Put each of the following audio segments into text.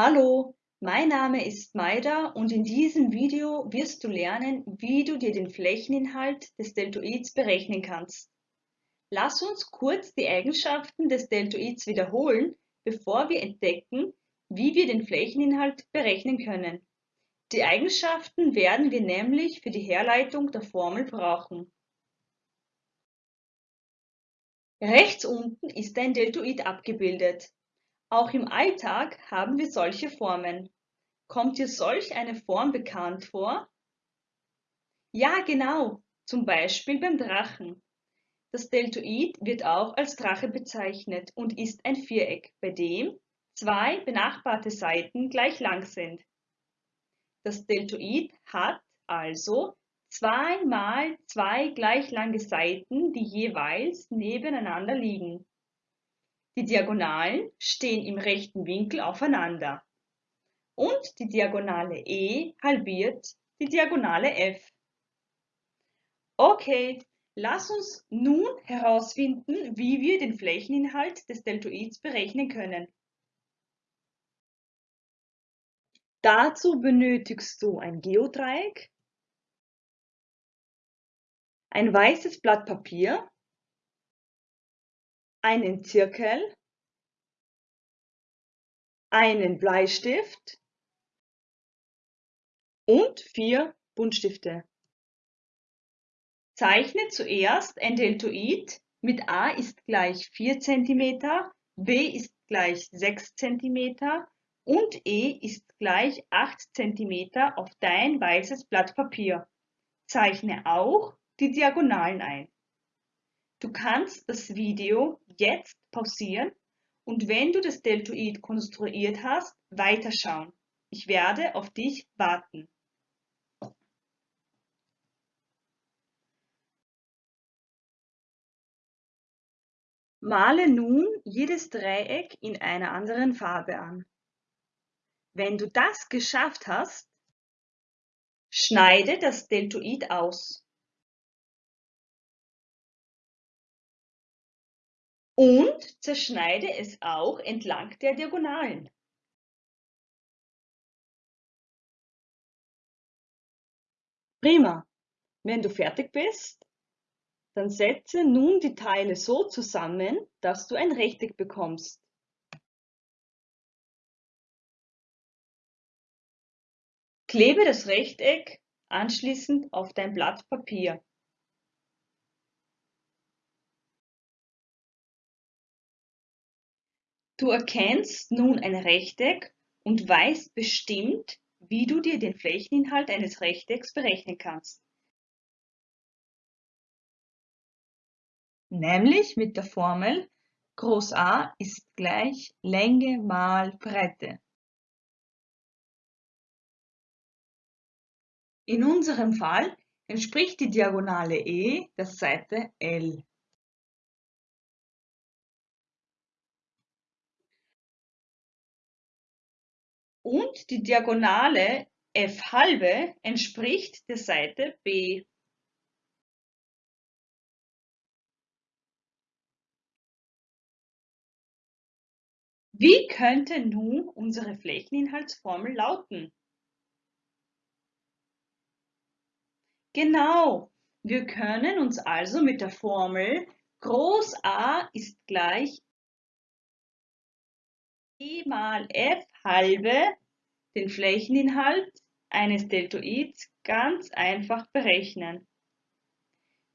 Hallo, mein Name ist Maida und in diesem Video wirst du lernen, wie du dir den Flächeninhalt des Deltoids berechnen kannst. Lass uns kurz die Eigenschaften des Deltoids wiederholen, bevor wir entdecken, wie wir den Flächeninhalt berechnen können. Die Eigenschaften werden wir nämlich für die Herleitung der Formel brauchen. Rechts unten ist ein Deltoid abgebildet. Auch im Alltag haben wir solche Formen. Kommt dir solch eine Form bekannt vor? Ja, genau, zum Beispiel beim Drachen. Das Deltoid wird auch als Drache bezeichnet und ist ein Viereck, bei dem zwei benachbarte Seiten gleich lang sind. Das Deltoid hat also zwei mal zwei gleich lange Seiten, die jeweils nebeneinander liegen. Die Diagonalen stehen im rechten Winkel aufeinander. Und die Diagonale E halbiert die Diagonale F. Okay, lass uns nun herausfinden, wie wir den Flächeninhalt des Deltoids berechnen können. Dazu benötigst du ein Geodreieck, ein weißes Blatt Papier einen Zirkel, einen Bleistift und vier Buntstifte. Zeichne zuerst ein Deltoid mit a ist gleich 4 cm, b ist gleich 6 cm und e ist gleich 8 cm auf dein weißes Blatt Papier. Zeichne auch die Diagonalen ein. Du kannst das Video jetzt pausieren und wenn du das Deltoid konstruiert hast, weiterschauen. Ich werde auf dich warten. Male nun jedes Dreieck in einer anderen Farbe an. Wenn du das geschafft hast, schneide das Deltoid aus. Und zerschneide es auch entlang der Diagonalen. Prima. Wenn du fertig bist, dann setze nun die Teile so zusammen, dass du ein Rechteck bekommst. Klebe das Rechteck anschließend auf dein Blatt Papier. Du erkennst nun ein Rechteck und weißt bestimmt, wie du dir den Flächeninhalt eines Rechtecks berechnen kannst. Nämlich mit der Formel Groß A ist gleich Länge mal Breite. In unserem Fall entspricht die Diagonale E der Seite L. und die Diagonale f halbe entspricht der Seite B. Wie könnte nun unsere Flächeninhaltsformel lauten? Genau, wir können uns also mit der Formel Groß A ist gleich E mal f halbe den Flächeninhalt eines Deltoids ganz einfach berechnen.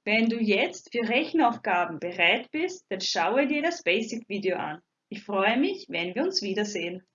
Wenn du jetzt für Rechenaufgaben bereit bist, dann schaue dir das Basic-Video an. Ich freue mich, wenn wir uns wiedersehen.